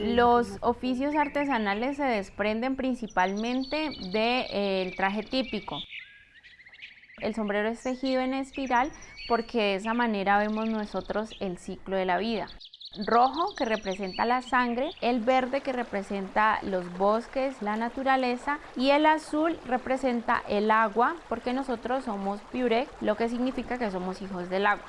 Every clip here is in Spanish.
Los oficios artesanales se desprenden principalmente del traje típico. El sombrero es tejido en espiral porque de esa manera vemos nosotros el ciclo de la vida. Rojo que representa la sangre, el verde que representa los bosques, la naturaleza y el azul representa el agua porque nosotros somos piure, lo que significa que somos hijos del agua.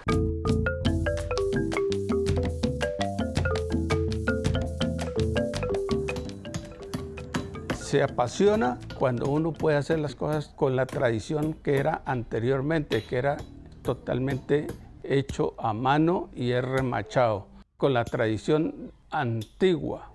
Se apasiona cuando uno puede hacer las cosas con la tradición que era anteriormente, que era totalmente hecho a mano y remachado, con la tradición antigua.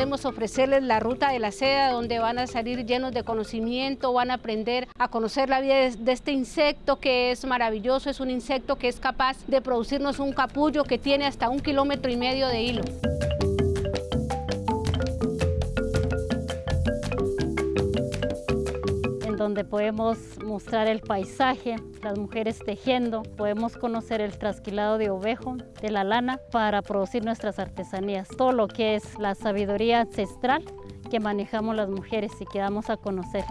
Podemos ofrecerles la ruta de la seda donde van a salir llenos de conocimiento, van a aprender a conocer la vida de este insecto que es maravilloso, es un insecto que es capaz de producirnos un capullo que tiene hasta un kilómetro y medio de hilo. Donde podemos mostrar el paisaje, las mujeres tejiendo, podemos conocer el trasquilado de ovejo, de la lana, para producir nuestras artesanías. Todo lo que es la sabiduría ancestral que manejamos las mujeres y que damos a conocer.